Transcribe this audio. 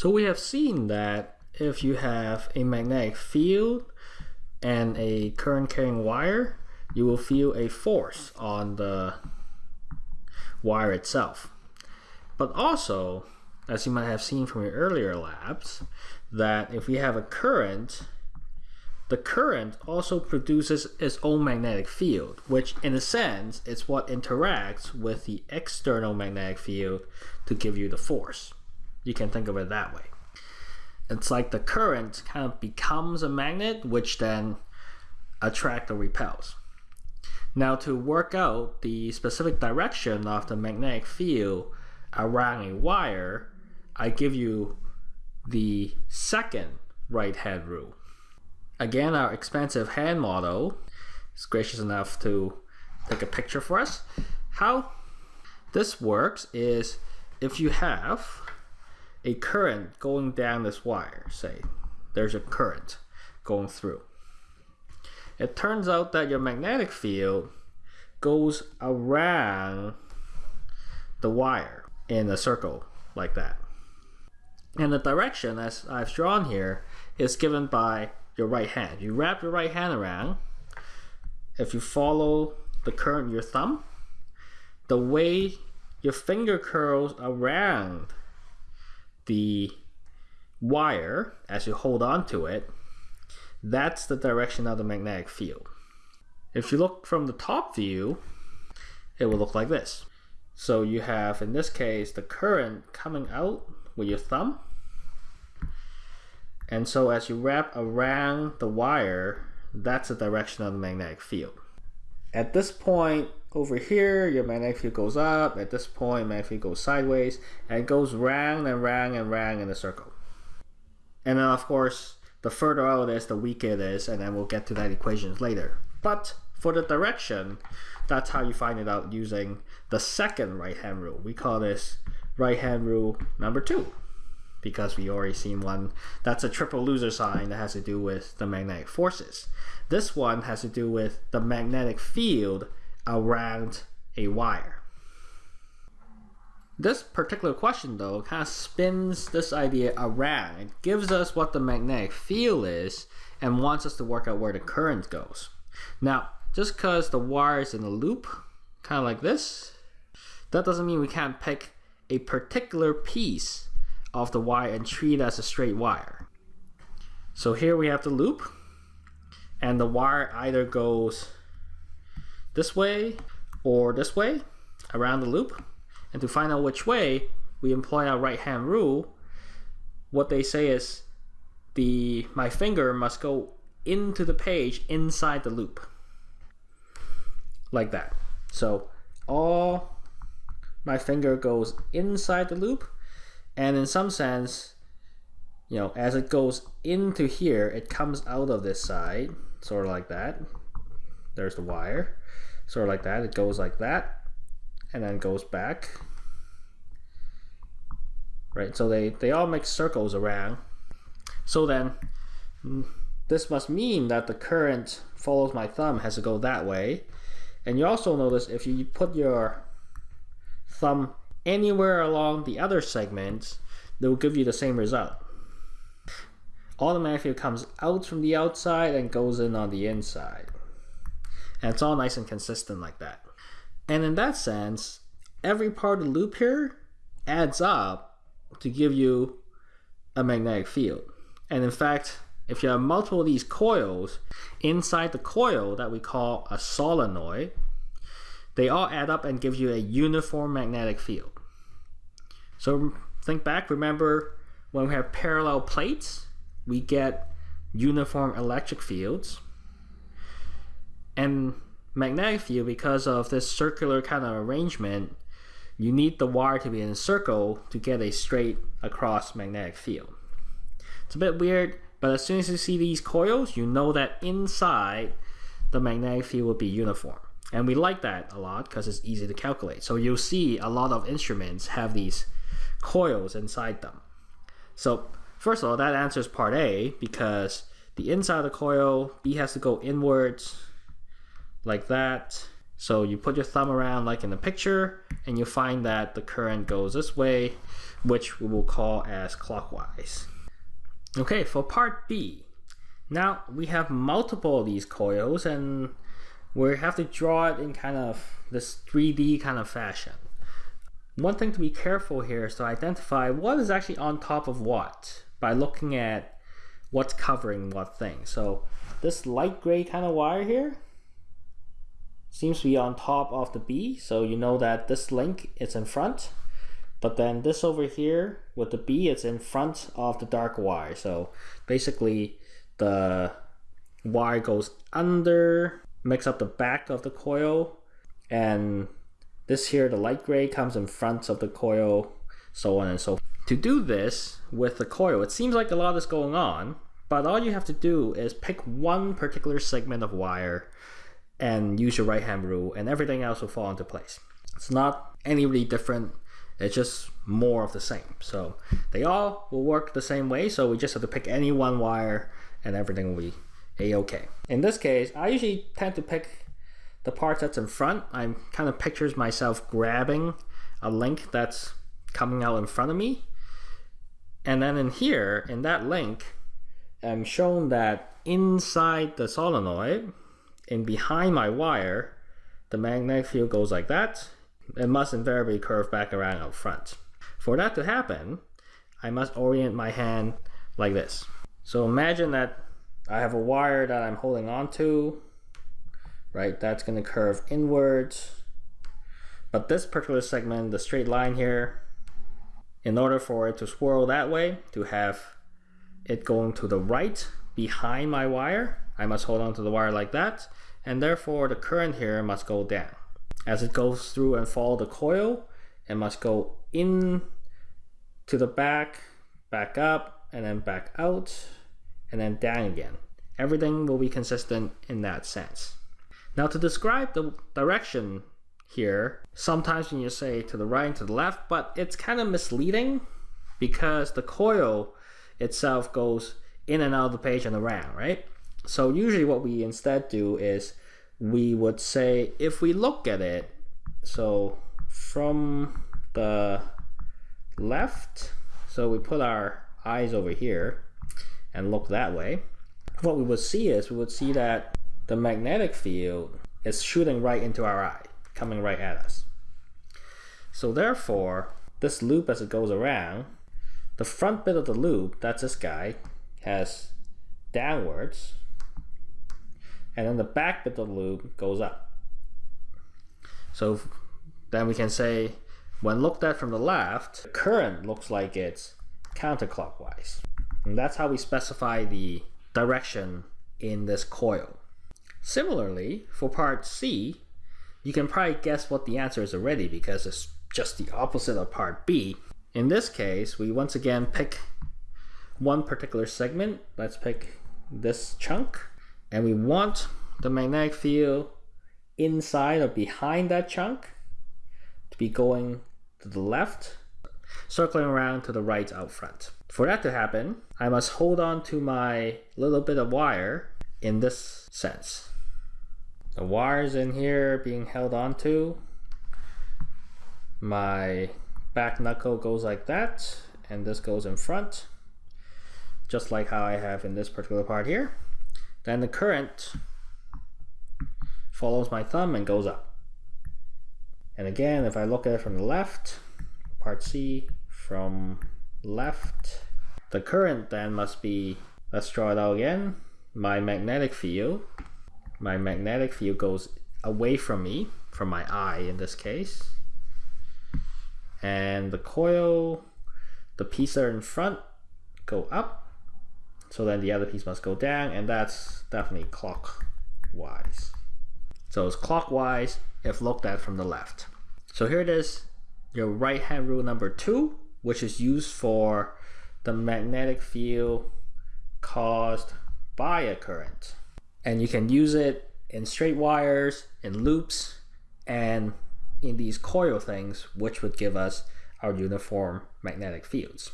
So we have seen that if you have a magnetic field and a current carrying wire, you will feel a force on the wire itself. But also, as you might have seen from your earlier labs, that if we have a current, the current also produces its own magnetic field, which in a sense is what interacts with the external magnetic field to give you the force. You can think of it that way. It's like the current kind of becomes a magnet, which then attracts or repels. Now to work out the specific direction of the magnetic field around a wire, I give you the second right hand rule. Again, our expensive hand model is gracious enough to take a picture for us. How this works is if you have a current going down this wire, say there's a current going through. It turns out that your magnetic field goes around the wire in a circle like that. And the direction, as I've drawn here, is given by your right hand. You wrap your right hand around. If you follow the current your thumb, the way your finger curls around the wire as you hold on to it, that's the direction of the magnetic field. If you look from the top view, it will look like this. So you have, in this case, the current coming out with your thumb. And so as you wrap around the wire, that's the direction of the magnetic field. At this point over here, your magnetic field goes up. At this point, magnetic field goes sideways. And it goes round and round and round in a circle. And then of course, the further out it is, the weaker it is. And then we'll get to that equations later. But for the direction, that's how you find it out using the second right hand rule. We call this right hand rule number two because we already seen one that's a triple loser sign that has to do with the magnetic forces. This one has to do with the magnetic field around a wire. This particular question though kind of spins this idea around. It gives us what the magnetic field is and wants us to work out where the current goes. Now, just because the wire is in a loop, kind of like this, that doesn't mean we can't pick a particular piece of the wire and treat it as a straight wire. So here we have the loop, and the wire either goes this way or this way around the loop. And to find out which way, we employ our right hand rule. What they say is the my finger must go into the page inside the loop. Like that. So all my finger goes inside the loop and in some sense you know as it goes into here it comes out of this side sort of like that there's the wire sort of like that it goes like that and then goes back right so they they all make circles around so then mm, this must mean that the current follows my thumb has to go that way. And you also notice if you put your thumb anywhere along the other segments, they will give you the same result. automatically comes out from the outside and goes in on the inside. And it's all nice and consistent like that. And in that sense, every part of the loop here adds up to give you a magnetic field. And in fact, if you have multiple of these coils, inside the coil that we call a solenoid, they all add up and give you a uniform magnetic field. So think back, remember when we have parallel plates, we get uniform electric fields. And magnetic field, because of this circular kind of arrangement, you need the wire to be in a circle to get a straight across magnetic field. It's a bit weird, but as soon as you see these coils, you know that inside the magnetic field will be uniform. And we like that a lot because it's easy to calculate. So you'll see a lot of instruments have these coils inside them. So first of all, that answers part A because the inside of the coil, B has to go inwards like that. So you put your thumb around like in the picture, and you find that the current goes this way, which we will call as clockwise. Okay, for part B, now we have multiple of these coils and we have to draw it in kind of this 3D kind of fashion. One thing to be careful here is to identify what is actually on top of what by looking at what's covering what thing. So this light gray kind of wire here seems to be on top of the B. So you know that this link is in front, but then this over here with the B, it's in front of the dark wire. So basically the wire goes under, makes up the back of the coil, and this here, the light gray, comes in front of the coil, so on and so forth. To do this with the coil, it seems like a lot is going on, but all you have to do is pick one particular segment of wire and use your right hand rule and everything else will fall into place. It's not any really different, it's just more of the same. So they all will work the same way, so we just have to pick any one wire and everything will be a-okay. In this case, I usually tend to pick the part that's in front. I kind of pictures myself grabbing a link that's coming out in front of me. And then in here, in that link, I'm shown that inside the solenoid, and behind my wire, the magnetic field goes like that. It must invariably curve back around out front. For that to happen, I must orient my hand like this. So imagine that I have a wire that I'm holding on to, right? That's going to curve inwards. But this particular segment, the straight line here, in order for it to swirl that way, to have it going to the right behind my wire, I must hold on to the wire like that, and therefore the current here must go down. As it goes through and follow the coil, it must go in to the back, back up, and then back out, and then down again. Everything will be consistent in that sense. Now to describe the direction here, sometimes when you say to the right and to the left, but it's kind of misleading because the coil itself goes in and out of the page and around, right? So usually what we instead do is we would say if we look at it, so from the left, so we put our eyes over here and look that way, what we would see is we would see that the magnetic field is shooting right into our eye, coming right at us. So therefore, this loop as it goes around, the front bit of the loop, that's this guy, has downwards, and then the back bit of the loop goes up. So then we can say, when looked at from the left, the current looks like it's counterclockwise. And that's how we specify the direction in this coil. Similarly, for part C, you can probably guess what the answer is already because it's just the opposite of part B. In this case, we once again pick one particular segment. Let's pick this chunk. And we want the magnetic field inside or behind that chunk to be going to the left, circling around to the right out front. For that to happen, I must hold on to my little bit of wire in this sense. The wires in here being held onto. My back knuckle goes like that, and this goes in front, just like how I have in this particular part here. Then the current follows my thumb and goes up. And again, if I look at it from the left, part C, from left. The current then must be, let's draw it out again, my magnetic field. My magnetic field goes away from me, from my eye in this case. And the coil, the piece that are in front go up. So then the other piece must go down and that's definitely clockwise. So it's clockwise if looked at from the left. So here it is, your right hand rule number two which is used for the magnetic field caused by a current. And you can use it in straight wires, in loops, and in these coil things, which would give us our uniform magnetic fields.